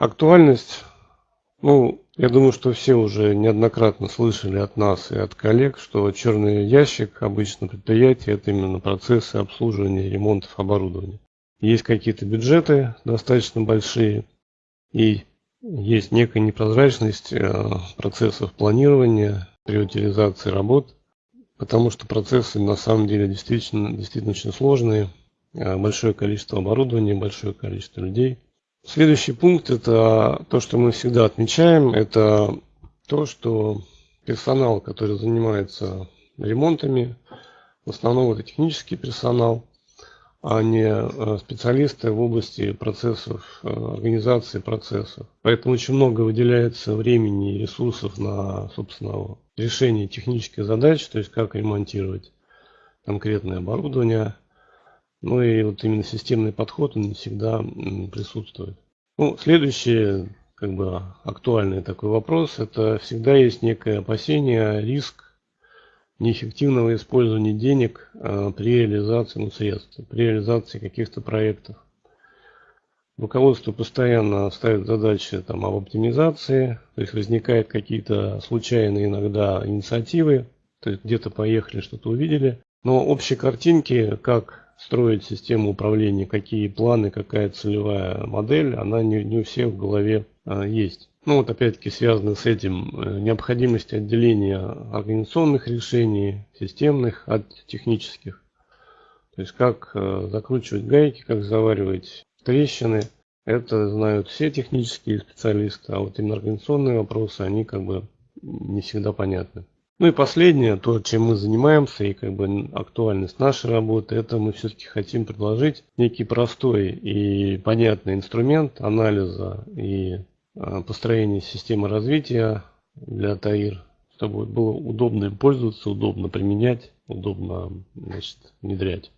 Актуальность, ну, я думаю, что все уже неоднократно слышали от нас и от коллег, что черный ящик обычно предприятия это именно процессы обслуживания и ремонтов оборудования. Есть какие-то бюджеты достаточно большие и есть некая непрозрачность э, процессов планирования, приоритизации работ, потому что процессы на самом деле действительно, действительно очень сложные, э, большое количество оборудования, большое количество людей. Следующий пункт это то, что мы всегда отмечаем, это то, что персонал, который занимается ремонтами, в основном это технический персонал, а не э, специалисты в области процессов, э, организации процессов. Поэтому очень много выделяется времени и ресурсов на, собственно, решение технических задач, то есть как ремонтировать конкретное оборудование. Ну и вот именно системный подход, он не всегда присутствует. Ну, следующий, как бы актуальный такой вопрос, это всегда есть некое опасение, риск неэффективного использования денег э, при реализации ну, средств, при реализации каких-то проектов. Руководство постоянно ставит задачи там, об оптимизации, то есть возникают какие-то случайные иногда инициативы, то есть где-то поехали, что-то увидели. Но общей картинки, как строить систему управления, какие планы, какая целевая модель, она не, не у всех в голове а, есть. Ну вот опять-таки связано с этим э, необходимость отделения организационных решений, системных от технических. То есть как э, закручивать гайки, как заваривать трещины. Это знают все технические специалисты, а вот именно организационные вопросы, они как бы не всегда понятны. Ну и последнее, то, чем мы занимаемся и как бы актуальность нашей работы, это мы все-таки хотим предложить некий простой и понятный инструмент анализа и а, построения системы развития для ТАИР, чтобы было удобно им пользоваться, удобно применять, удобно значит, внедрять.